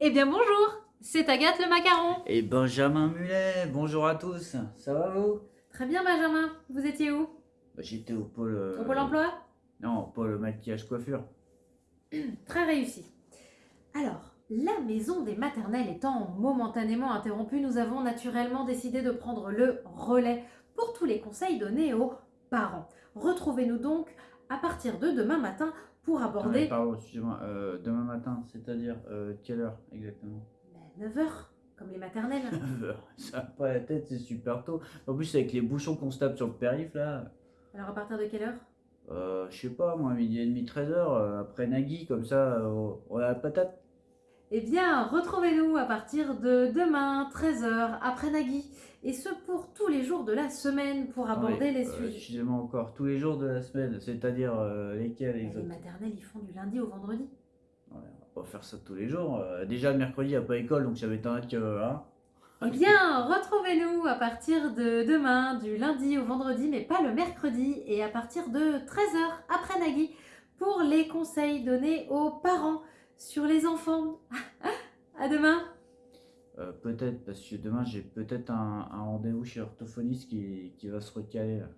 Eh bien bonjour, c'est Agathe le macaron. Et Benjamin Mulet, bonjour à tous, ça va vous? Très bien Benjamin, vous étiez où? Bah, J'étais au pôle... euh, Au Pôle emploi? Non, au pôle maquillage coiffure. Très réussi. Alors, la maison des maternelles étant momentanément interrompue, nous avons naturellement décidé de prendre le relais pour tous les conseils donnés aux parents. Retrouvez-nous donc à partir de demain matin pour aborder pardon, excusez-moi, euh, demain matin, c'est-à-dire euh, quelle heure exactement? 9h, comme les maternelles. 9h, ça va pas la tête, c'est super tôt. En plus avec les bouchons qu'on se tape sur le périph' là, Alors à partir de quelle heure? Euh, je sais pas moi, midi et demi, 13h, après Nagui, comme ça, euh, on a la patate. Eh bien, retrouvez-nous à partir de demain, 13h, après Nagui. Et ce pour tous les jours de la semaine pour aborder Attendez, les euh, sujets. Excusez-moi encore, tous les jours de la semaine, c'est-à-dire euh, lesquels Les exactement? maternelles, ils font du lundi au vendredi. Ouais, on va pas faire ça tous les jours. Euh, déjà, le mercredi, il n'y a pas école, donc ça m'étonnerait que. Hein Eh bien, retrouvez-nous à partir de demain, du lundi au vendredi, mais pas le mercredi, et à partir de 13h après Nagui, pour les conseils donnés aux parents sur les enfants. à demain Euh, peut-être, parce que demain, j'ai peut-être un, rendez-vous chez l'orthophoniste qui, qui va se recaler. là.